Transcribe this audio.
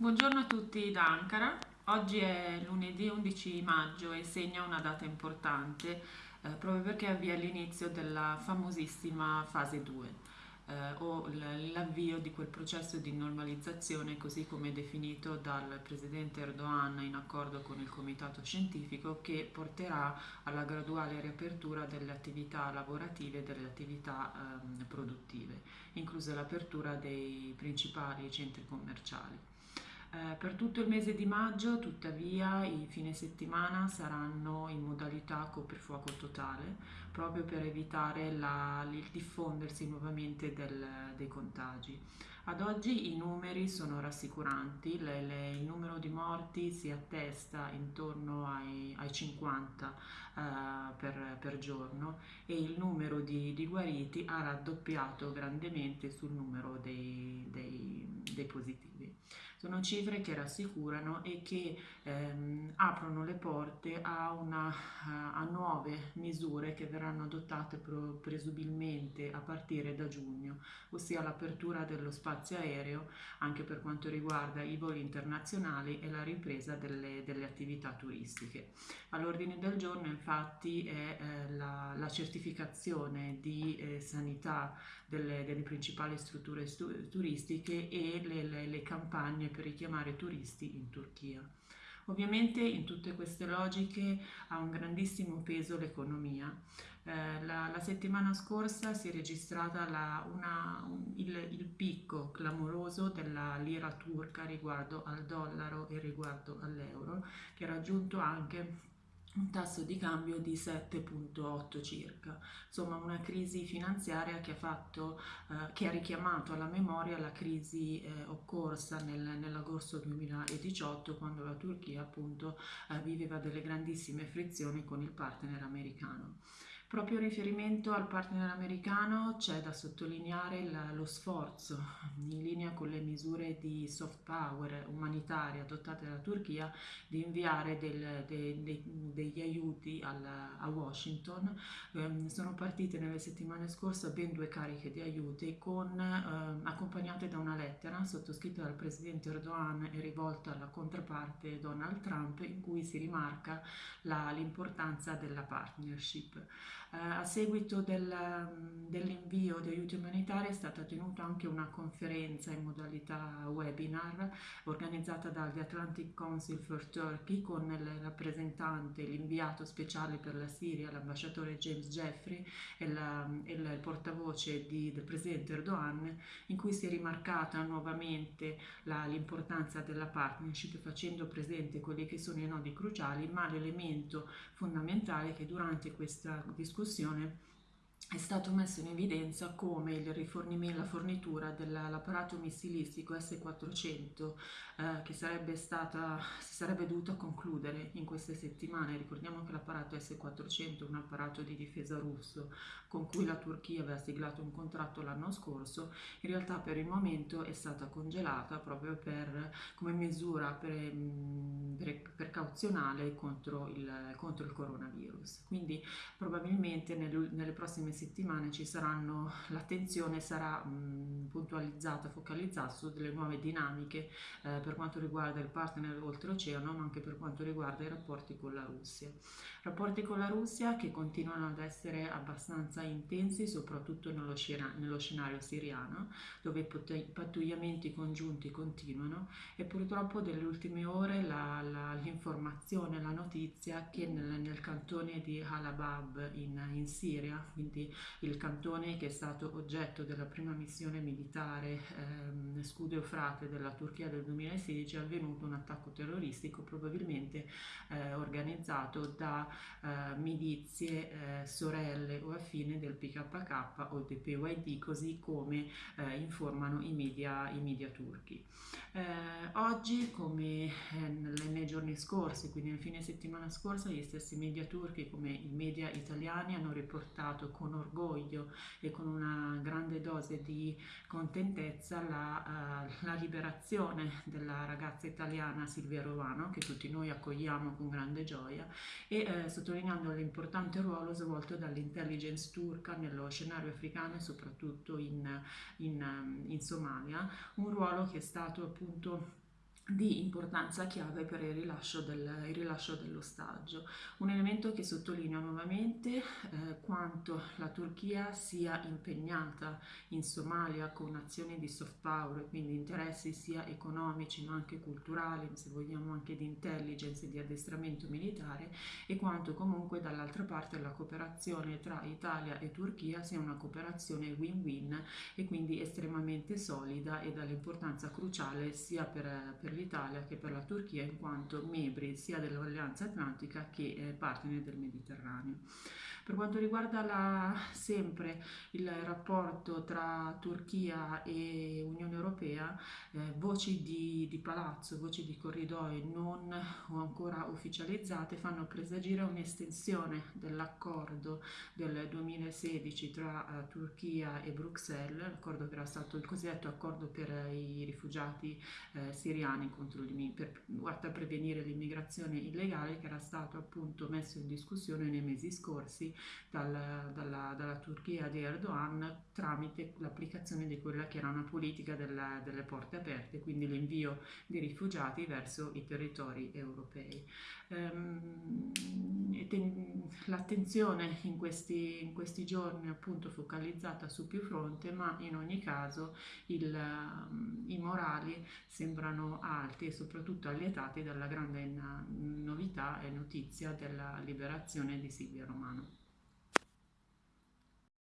Buongiorno a tutti da Ankara. Oggi è lunedì 11 maggio e segna una data importante eh, proprio perché avvia l'inizio della famosissima fase 2 eh, o l'avvio di quel processo di normalizzazione così come definito dal presidente Erdogan in accordo con il comitato scientifico che porterà alla graduale riapertura delle attività lavorative e delle attività ehm, produttive, inclusa l'apertura dei principali centri commerciali. Eh, per tutto il mese di maggio, tuttavia, i fine settimana saranno in modalità coprifuoco totale, proprio per evitare la, il diffondersi nuovamente del, dei contagi. Ad oggi i numeri sono rassicuranti, le, le, il numero di morti si attesta intorno ai, ai 50 uh, eh, per, per, giorno e il numero di, di, guariti ha raddoppiato grandemente sul numero dei, dei, dei positivi. Sono cifre che rassicurano e che ehm, aprono le porte a, una, a, nuove misure che verranno adottate presumibilmente a partire da giugno, ossia l'apertura dello spazio aereo anche per quanto riguarda i voli internazionali e la ripresa delle, delle attività turistiche. All'ordine del giorno infatti è eh, la, la, certificazione di eh, sanità delle, delle, principali strutture stu turistiche e le, le, le campagne per richiamare turisti in Turchia. Ovviamente in tutte queste logiche ha un grandissimo peso l'economia. Eh, la, la, settimana scorsa si è registrata la, una, un, il, il, picco clamoroso della lira turca riguardo al dollaro e riguardo all'euro, che ha raggiunto anche un tasso di cambio di 7.8 circa, insomma una crisi finanziaria che ha, fatto, eh, che ha richiamato alla memoria la crisi eh, occorsa nel, nell'agosto 2018 quando la Turchia appunto eh, viveva delle grandissime frizioni con il partner americano. Proprio in riferimento al partner americano c'è da sottolineare la, lo sforzo, in linea con le misure di soft power umanitarie adottate dalla Turchia, di inviare del, de, de, degli aiuti alla, a Washington. Eh, sono partite nelle settimane scorse ben due cariche di aiuti con, eh, accompagnate da una lettera sottoscritta dal presidente Erdogan e rivolta alla contraparte Donald Trump in cui si rimarca l'importanza della partnership. Eh, a seguito del, dell'invio di aiuti umanitari è stata tenuta anche una conferenza in modalità webinar organizzata dagli Atlantic Council for Turkey con il rappresentante, l'inviato speciale per la Siria, l'ambasciatore James Jeffrey e, la, e il portavoce di, del presidente Erdogan in cui si è rimarcata nuovamente l'importanza della partnership facendo presente quelli che sono i nodi cruciali ma l'elemento fondamentale che durante questa discussione discussione è stato messo in evidenza come il rifornimento, la fornitura dell'apparato missilistico S-400 eh, che sarebbe stata, si sarebbe dovuta concludere in queste settimane. Ricordiamo che l'apparato S-400 è un apparato di difesa russo con cui la Turchia aveva siglato un contratto l'anno scorso, in realtà per il momento è stata congelata proprio per, come misura per, mm, per, precauzionale contro il, contro il coronavirus. Quindi probabilmente nel, nelle prossime settimane ci saranno, l'attenzione sarà mh, puntualizzata, focalizzata su delle nuove dinamiche eh, per quanto riguarda il partner oltreoceano, ma anche per quanto riguarda i rapporti con la Russia. Rapporti con la Russia che continuano ad essere abbastanza intensi, soprattutto nello, scena nello scenario siriano, dove i pattugliamenti congiunti continuano e purtroppo delle ultime ore l'informazione, la, notizia che nel, nel cantone di Halabab in, in Siria, quindi il cantone che è stato oggetto della prima missione militare ehm, Scudo Eufrate della Turchia del 2016 è avvenuto un attacco terroristico probabilmente eh, organizzato da eh, milizie eh, sorelle o affine del PKK o del PYD così come eh, informano i media, i media turchi. Eh, oggi come eh, nei giorni scorsi, quindi nel fine settimana scorsa, gli stessi media turchi come i media italiani hanno riportato con orgoglio e con una grande dose di contentezza la, uh, la liberazione della ragazza italiana Silvia Rovano che tutti noi accogliamo con grande gioia e eh, sottolineando l'importante ruolo svolto dall'intelligence turca nello scenario africano e soprattutto in, in, in Somalia, un ruolo che è stato appunto di importanza chiave per il rilascio, del, il rilascio dell'ostaggio. Un elemento che sottolinea nuovamente eh, quanto la Turchia sia impegnata in Somalia con azioni di soft power, quindi interessi sia economici ma anche culturali, se vogliamo anche di intelligence e di addestramento militare e quanto comunque dall'altra parte la cooperazione tra Italia e Turchia sia una cooperazione win-win e quindi estremamente solida e dall'importanza cruciale sia per, per l'Italia che per la Turchia in quanto membri sia dell'Alleanza Atlantica che eh, partner del Mediterraneo. Per quanto riguarda la, sempre il rapporto tra Turchia e Unione Europea, eh, voci di, di, palazzo, voci di corridoi non ancora ufficializzate fanno presagire un'estensione dell'accordo del 2016 tra uh, Turchia e Bruxelles, l'accordo che era stato il cosiddetto accordo per i rifugiati eh, siriani contro per, per prevenire l'immigrazione illegale che era stato appunto messo in discussione nei mesi scorsi dal, dalla, dalla, Turchia di Erdogan tramite l'applicazione di quella che era una politica della, delle porte aperte, quindi l'invio di rifugiati verso i territori europei. Ehm, l'attenzione in questi, in questi giorni appunto focalizzata su più fronte, ma in ogni caso il, i morali sembrano alti e soprattutto allietati dalla grande novità e notizia della liberazione di Silvia Romano.